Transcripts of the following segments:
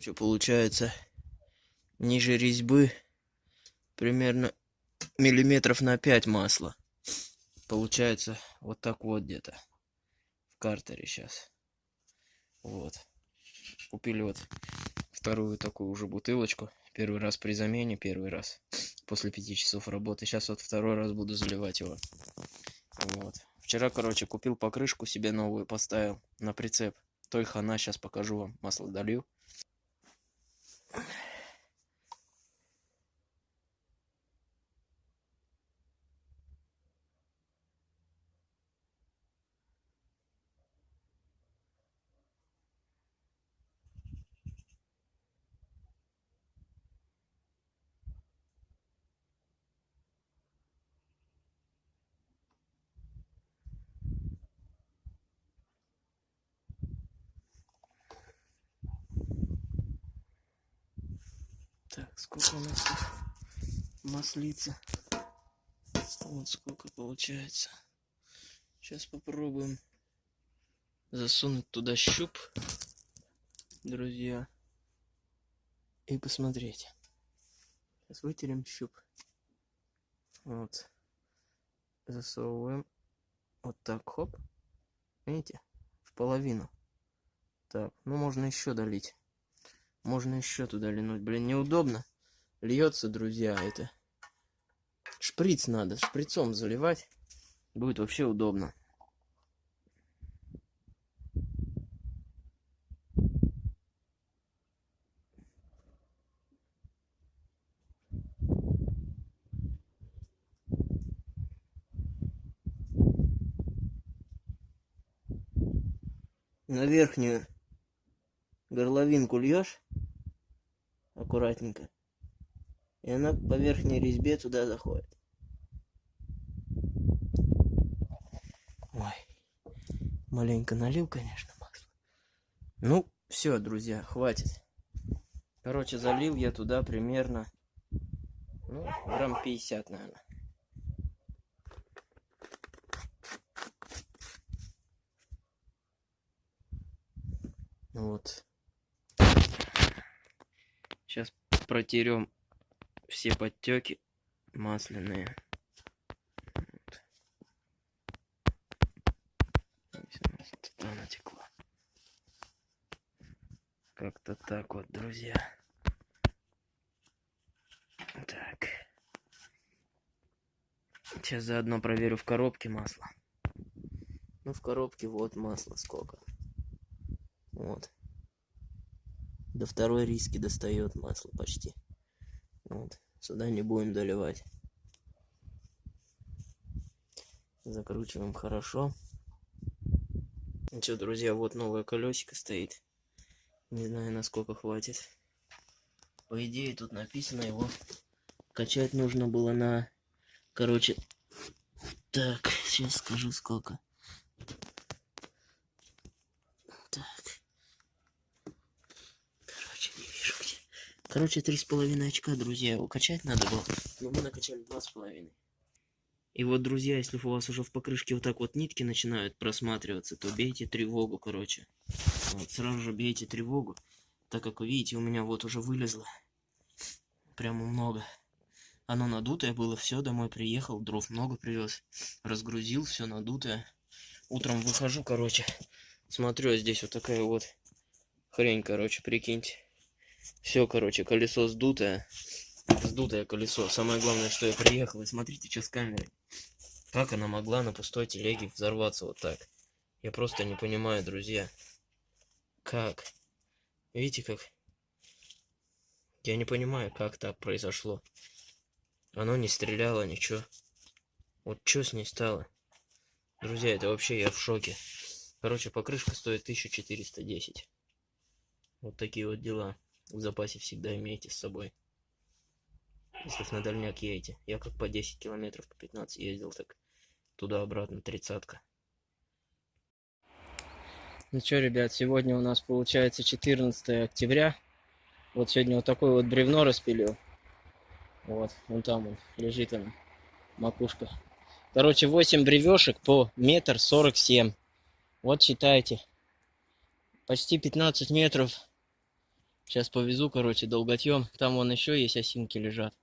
Что получается, ниже резьбы примерно миллиметров на 5 масла. Получается вот так вот где-то в картере сейчас. Вот. Купили вот вторую такую уже бутылочку. Первый раз при замене, первый раз после пяти часов работы. Сейчас вот второй раз буду заливать его. Вот. Вчера, короче, купил покрышку себе новую, поставил на прицеп. Той хана, сейчас покажу вам. Масло долью. Так, сколько у нас тут маслица? Вот сколько получается. Сейчас попробуем засунуть туда щуп, друзья, и посмотреть. Сейчас вытерем щуп. Вот. Засовываем. Вот так, хоп. Видите? В половину. Так, ну можно еще долить. Можно еще туда линуть. Блин, неудобно. Льется, друзья, это. Шприц надо. Шприцом заливать. Будет вообще удобно. На верхнюю горловинку льешь аккуратненько. И она по верхней резьбе туда заходит. Ой, маленько налил, конечно, масло. Ну, все, друзья, хватит. Короче, залил я туда примерно, ну, грамм 50, наверное. Вот. Сейчас протерем все подтеки масляные. Вот. Туда натекло. Как-то так вот, друзья. Так. Сейчас заодно проверю в коробке масло. Ну, в коробке вот масло сколько. Вот. До второй риски достает масло почти. Вот. Сюда не будем доливать. Закручиваем хорошо. Ну друзья, вот новое колесико стоит. Не знаю, насколько хватит. По идее, тут написано его качать нужно было на... Короче, так, сейчас скажу сколько. Короче, три с половиной очка, друзья. Его качать надо было. Но мы накачали два с половиной. И вот, друзья, если у вас уже в покрышке вот так вот нитки начинают просматриваться, то бейте тревогу, короче. Вот, сразу же бейте тревогу, так как вы видите, у меня вот уже вылезло. Прямо много. Оно надутое было, все, домой приехал, дров много привез. Разгрузил, все надутое. Утром выхожу, короче, смотрю, а здесь вот такая вот хрень, короче, прикиньте. Все, короче, колесо сдутое. Сдутое колесо. Самое главное, что я приехал. И смотрите, что с камерой. Как она могла на пустой телеге взорваться вот так? Я просто не понимаю, друзья. Как? Видите, как? Я не понимаю, как так произошло. Оно не стреляло, ничего. Вот что с ней стало? Друзья, это вообще я в шоке. Короче, покрышка стоит 1410. Вот такие вот дела в запасе всегда имейте с собой. Если на дальняк едете. Я как по 10 километров, по 15 ездил, так туда-обратно тридцатка. Ну что, ребят, сегодня у нас получается 14 октября. Вот сегодня вот такое вот бревно распилил. Вот, вон там он, лежит он, макушка. Короче, 8 бревешек по метр сорок семь. Вот считайте. Почти 15 метров Сейчас повезу, короче, долготьем. Там вон еще есть осинки лежат.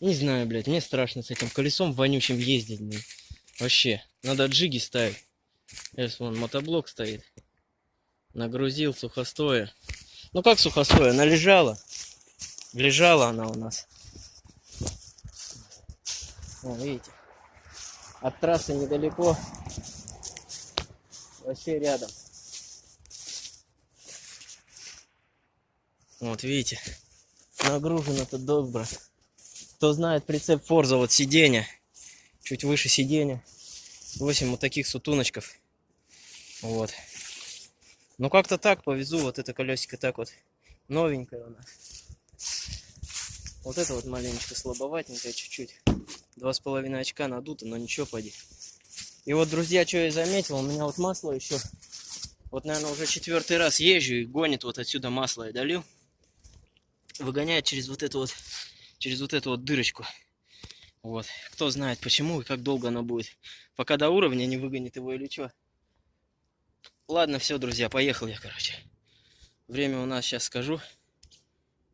Не знаю, блядь, мне страшно с этим колесом вонючим ездить, блин. Вообще, надо джиги ставить. Сейчас вон мотоблок стоит. Нагрузил сухостоя. Ну как сухостоя? Она лежала. Лежала она у нас. О, видите. От трассы недалеко. Вообще рядом. Вот видите. Нагружено тут добро. Кто знает прицеп Форза, вот сиденье. Чуть выше сиденья. 8 вот таких сутуночков. Вот. Ну как-то так повезу. Вот это колесико так вот новенькое у нас. Вот это вот маленечко слабоватенькое чуть-чуть. Два с половиной очка надуто, но ничего, поди. И вот, друзья, что я заметил, у меня вот масло еще, вот, наверное, уже четвертый раз езжу и гонит вот отсюда масло я долил. Выгоняет через вот эту вот, через вот эту вот дырочку. Вот. Кто знает почему и как долго оно будет. Пока до уровня не выгонит его или что. Ладно, все, друзья, поехал я, короче. Время у нас сейчас скажу.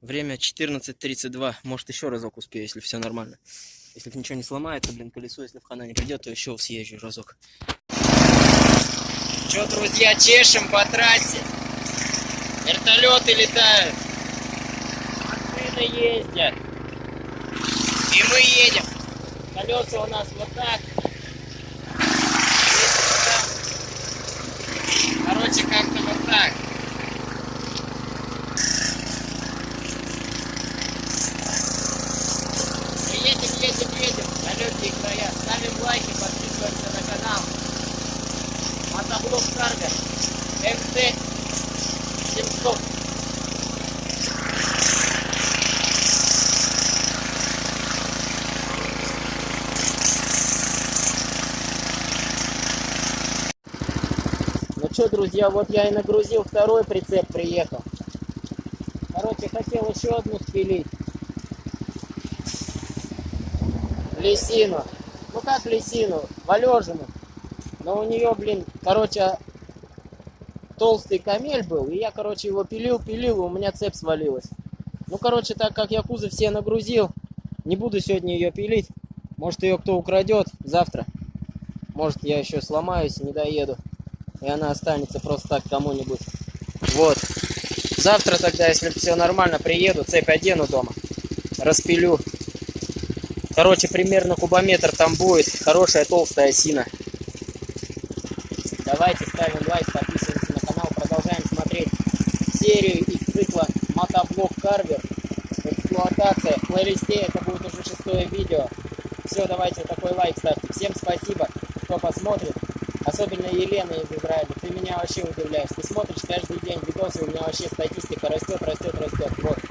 Время 14.32. Может, еще разок успею, если все нормально. Если ничего не сломается, блин, колесо, если в хана не придет, то еще съезжу разок. Че, друзья, чешем по трассе. Вертолеты летают. Машины ездят. И мы едем. Колеса у нас вот так. Короче, как-то вот так. едем, едем, едем. Далекие края. Ставим лайки, подписываемся на канал. Мотоблок Карго. МТ 700. Ну что, друзья, вот я и нагрузил второй прицеп, приехал. Короче, хотел еще одну спилить. лисину. Ну как лисину? Валежину. Но у нее, блин, короче, толстый камель был. И я, короче, его пилил, пилил, и у меня цепь свалилась. Ну, короче, так как я кузов все нагрузил, не буду сегодня ее пилить. Может, ее кто украдет завтра. Может, я еще сломаюсь и не доеду. И она останется просто так кому-нибудь. Вот. Завтра тогда, если все нормально, приеду, цепь одену дома. Распилю. Короче, примерно кубометр там будет. Хорошая толстая осина. Давайте ставим лайк, подписываемся на канал. Продолжаем смотреть серию из цикла Мотоблок Карвер. Эксплуатация. В плейлисте это будет уже шестое видео. Все, давайте такой лайк ставьте. Всем спасибо, кто посмотрит особенно Елена из Израиля, ты меня вообще удивляешь. Ты смотришь каждый день видосы, у меня вообще статистика растет, растет, растет. Вот.